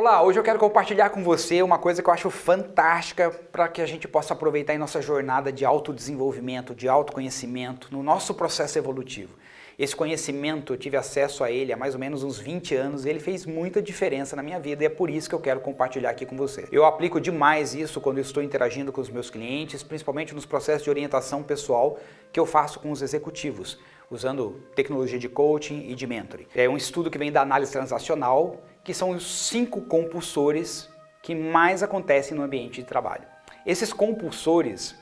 Olá, hoje eu quero compartilhar com você uma coisa que eu acho fantástica para que a gente possa aproveitar em nossa jornada de autodesenvolvimento, de autoconhecimento, no nosso processo evolutivo. Esse conhecimento, eu tive acesso a ele há mais ou menos uns 20 anos ele fez muita diferença na minha vida e é por isso que eu quero compartilhar aqui com você. Eu aplico demais isso quando estou interagindo com os meus clientes, principalmente nos processos de orientação pessoal que eu faço com os executivos usando tecnologia de coaching e de mentoring. É um estudo que vem da análise transacional, que são os cinco compulsores que mais acontecem no ambiente de trabalho. Esses compulsores,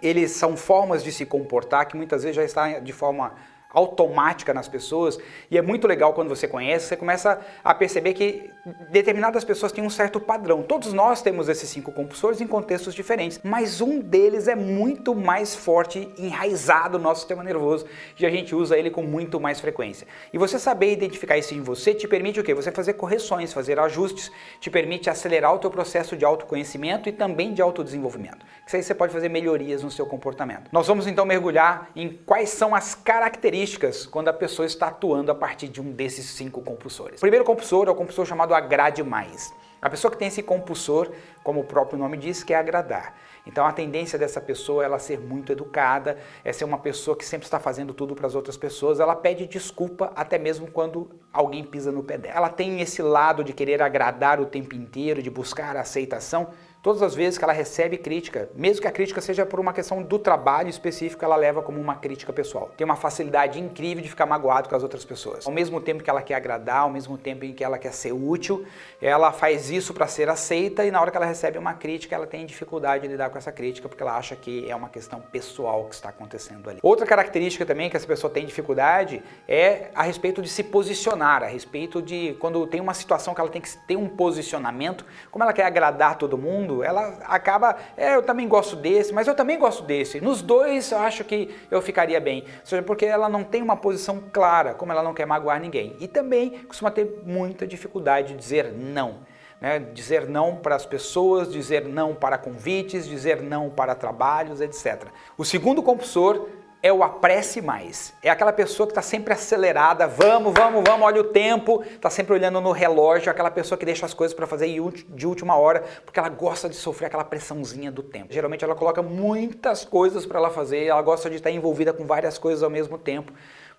eles são formas de se comportar que muitas vezes já está de forma automática nas pessoas e é muito legal quando você conhece, você começa a perceber que determinadas pessoas têm um certo padrão. Todos nós temos esses cinco compulsores em contextos diferentes, mas um deles é muito mais forte, enraizado no nosso sistema nervoso e a gente usa ele com muito mais frequência. E você saber identificar isso em você te permite o quê? Você fazer correções, fazer ajustes, te permite acelerar o teu processo de autoconhecimento e também de autodesenvolvimento. Isso aí você pode fazer melhorias no seu comportamento. Nós vamos então mergulhar em quais são as características quando a pessoa está atuando a partir de um desses cinco compulsores. O primeiro compulsor é o compulsor chamado agrade mais. A pessoa que tem esse compulsor, como o próprio nome diz, quer agradar. Então a tendência dessa pessoa é ela ser muito educada, é ser uma pessoa que sempre está fazendo tudo para as outras pessoas, ela pede desculpa até mesmo quando alguém pisa no pé dela. Ela tem esse lado de querer agradar o tempo inteiro, de buscar a aceitação, Todas as vezes que ela recebe crítica, mesmo que a crítica seja por uma questão do trabalho específico, ela leva como uma crítica pessoal. Tem uma facilidade incrível de ficar magoado com as outras pessoas. Ao mesmo tempo que ela quer agradar, ao mesmo tempo em que ela quer ser útil, ela faz isso para ser aceita e na hora que ela recebe uma crítica, ela tem dificuldade de lidar com essa crítica porque ela acha que é uma questão pessoal que está acontecendo ali. Outra característica também que essa pessoa tem dificuldade é a respeito de se posicionar, a respeito de quando tem uma situação que ela tem que ter um posicionamento, como ela quer agradar todo mundo, ela acaba, é, eu também gosto desse, mas eu também gosto desse. Nos dois eu acho que eu ficaria bem. Seja, porque ela não tem uma posição clara, como ela não quer magoar ninguém. E também costuma ter muita dificuldade de dizer não. Né? Dizer não para as pessoas, dizer não para convites, dizer não para trabalhos, etc. O segundo compulsor é o apresse mais. É aquela pessoa que está sempre acelerada, vamos, vamos, vamos, olha o tempo, está sempre olhando no relógio, aquela pessoa que deixa as coisas para fazer de última hora, porque ela gosta de sofrer aquela pressãozinha do tempo. Geralmente ela coloca muitas coisas para ela fazer, ela gosta de estar envolvida com várias coisas ao mesmo tempo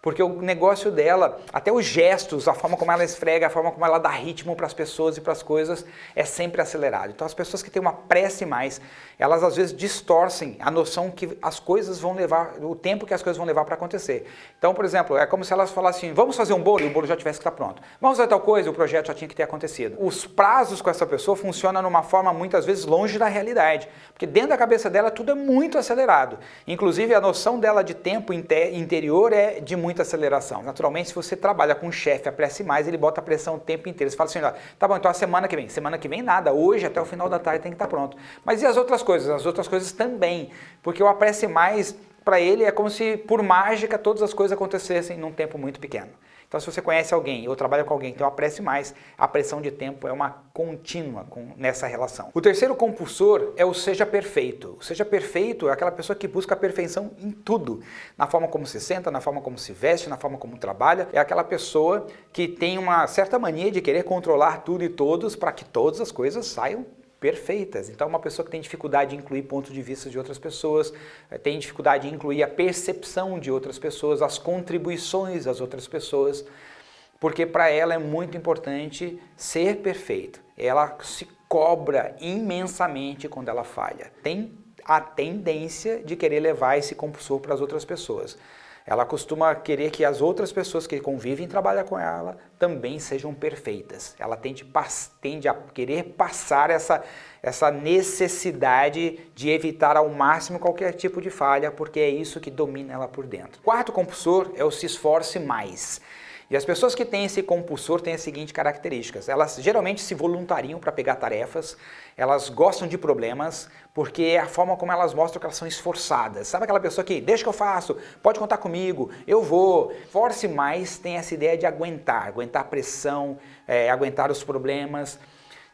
porque o negócio dela, até os gestos, a forma como ela esfrega, a forma como ela dá ritmo para as pessoas e para as coisas é sempre acelerado. Então as pessoas que têm uma prece mais, elas às vezes distorcem a noção que as coisas vão levar, o tempo que as coisas vão levar para acontecer. Então, por exemplo, é como se elas falassem, vamos fazer um bolo e o bolo já tivesse que estar pronto. Vamos fazer tal coisa e o projeto já tinha que ter acontecido. Os prazos com essa pessoa funcionam numa forma muitas vezes longe da realidade, porque dentro da cabeça dela tudo é muito acelerado. Inclusive a noção dela de tempo interior é de muita aceleração. Naturalmente, se você trabalha com um chefe, apresse mais, ele bota a pressão o tempo inteiro. Você fala assim, tá bom, então a semana que vem. Semana que vem nada, hoje até o final da tarde tem que estar pronto. Mas e as outras coisas? As outras coisas também, porque o apresse mais, para ele, é como se por mágica todas as coisas acontecessem num tempo muito pequeno. Então, se você conhece alguém ou trabalha com alguém que uma prece mais, a pressão de tempo é uma contínua com, nessa relação. O terceiro compulsor é o seja perfeito. O seja perfeito é aquela pessoa que busca a perfeição em tudo. Na forma como se senta, na forma como se veste, na forma como trabalha. É aquela pessoa que tem uma certa mania de querer controlar tudo e todos para que todas as coisas saiam perfeitas. Então, uma pessoa que tem dificuldade em incluir pontos de vista de outras pessoas, eh, tem dificuldade em incluir a percepção de outras pessoas, as contribuições das outras pessoas, porque para ela é muito importante ser perfeito. Ela se cobra imensamente quando ela falha. Tem a tendência de querer levar esse compulsor para as outras pessoas. Ela costuma querer que as outras pessoas que convivem e trabalham com ela também sejam perfeitas. Ela tende, tende a querer passar essa, essa necessidade de evitar ao máximo qualquer tipo de falha, porque é isso que domina ela por dentro. Quarto compulsor é o se esforce mais. E as pessoas que têm esse compulsor têm as seguintes características. Elas geralmente se voluntariam para pegar tarefas, elas gostam de problemas, porque é a forma como elas mostram que elas são esforçadas. Sabe aquela pessoa que, deixa que eu faço, pode contar comigo, eu vou. Force mais tem essa ideia de aguentar, aguentar a pressão, é, aguentar os problemas.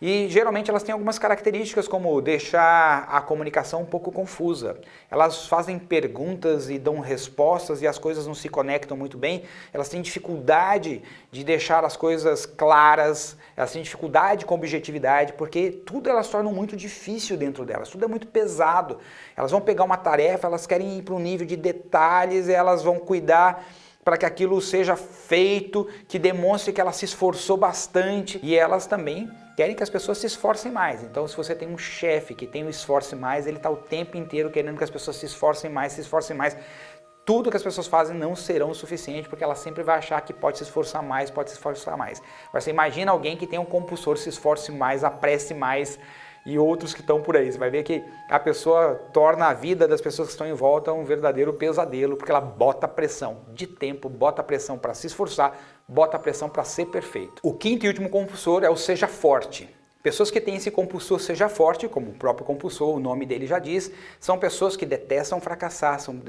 E geralmente elas têm algumas características como deixar a comunicação um pouco confusa. Elas fazem perguntas e dão respostas e as coisas não se conectam muito bem. Elas têm dificuldade de deixar as coisas claras, elas têm dificuldade com objetividade, porque tudo elas tornam muito difícil dentro delas, tudo é muito pesado. Elas vão pegar uma tarefa, elas querem ir para um nível de detalhes, elas vão cuidar para que aquilo seja feito, que demonstre que ela se esforçou bastante e elas também querem que as pessoas se esforcem mais. Então se você tem um chefe que tem um esforço mais, ele está o tempo inteiro querendo que as pessoas se esforcem mais, se esforcem mais. Tudo que as pessoas fazem não serão o suficiente porque ela sempre vai achar que pode se esforçar mais, pode se esforçar mais. Você imagina alguém que tem um compulsor, se esforce mais, apresse mais, e outros que estão por aí. Você vai ver que a pessoa torna a vida das pessoas que estão em volta um verdadeiro pesadelo, porque ela bota pressão de tempo, bota pressão para se esforçar, bota pressão para ser perfeito. O quinto e último compulsor é o seja forte. Pessoas que têm esse compulsor seja forte, como o próprio compulsor, o nome dele já diz, são pessoas que detestam fracassar, são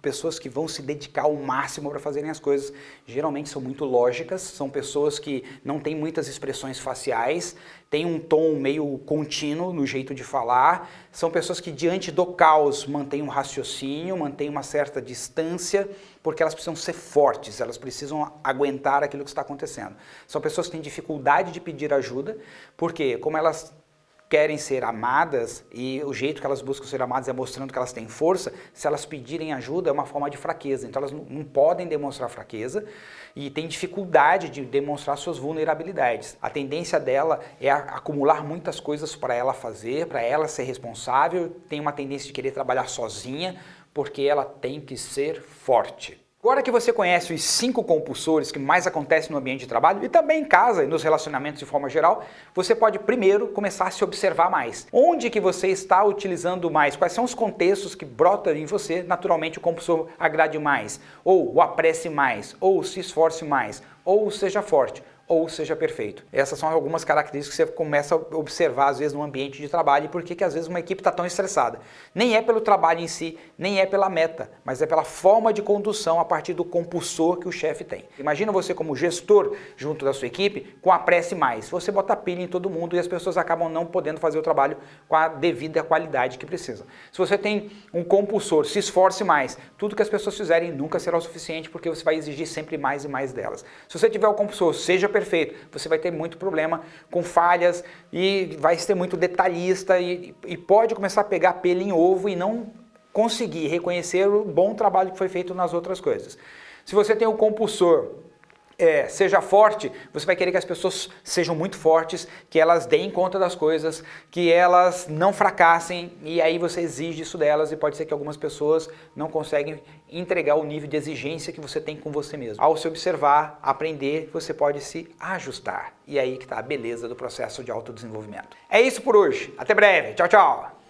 pessoas que vão se dedicar ao máximo para fazerem as coisas. Geralmente são muito lógicas, são pessoas que não têm muitas expressões faciais, têm um tom meio contínuo no jeito de falar, são pessoas que diante do caos mantêm um raciocínio, mantêm uma certa distância, porque elas precisam ser fortes, elas precisam aguentar aquilo que está acontecendo. São pessoas que têm dificuldade de pedir ajuda, porque como elas querem ser amadas e o jeito que elas buscam ser amadas é mostrando que elas têm força, se elas pedirem ajuda é uma forma de fraqueza, então elas não, podem demonstrar fraqueza e têm dificuldade de demonstrar suas vulnerabilidades. A tendência dela é acumular muitas coisas para ela fazer, para ela ser responsável, tem uma tendência de querer trabalhar sozinha, porque ela tem que ser forte. Agora que você conhece os cinco compulsores que mais acontecem no ambiente de trabalho e também em casa e nos relacionamentos de forma geral, você pode primeiro começar a se observar mais. Onde que você está utilizando mais? Quais são os contextos que brotam em você, naturalmente o compulsor agrade mais, ou o apresse mais, ou se esforce mais, ou seja forte ou seja perfeito. Essas são algumas características que você começa a observar às vezes no ambiente de trabalho e por que às vezes uma equipe está tão estressada. Nem é pelo trabalho em si, nem é pela meta, mas é pela forma de condução a partir do compulsor que o chefe tem. Imagina você como gestor junto da sua equipe com a prece mais. Você bota pilha em todo mundo e as pessoas acabam não podendo fazer o trabalho com a devida qualidade que precisa. Se você tem um compulsor, se esforce mais. Tudo que as pessoas fizerem nunca será o suficiente porque você vai exigir sempre mais e mais delas. Se você tiver o compulsor, seja perfeito, você vai ter muito problema com falhas e vai ser muito detalhista e, e pode começar a pegar pelo em ovo e não conseguir reconhecer o bom trabalho que foi feito nas outras coisas. Se você tem o compulsor é, seja forte, você vai querer que as pessoas sejam muito fortes, que elas deem conta das coisas, que elas não fracassem e aí você exige isso delas e pode ser que algumas pessoas não conseguem entregar o nível de exigência que você tem com você mesmo. Ao se observar, aprender, você pode se ajustar. E aí que está a beleza do processo de autodesenvolvimento. É isso por hoje. Até breve. Tchau, tchau.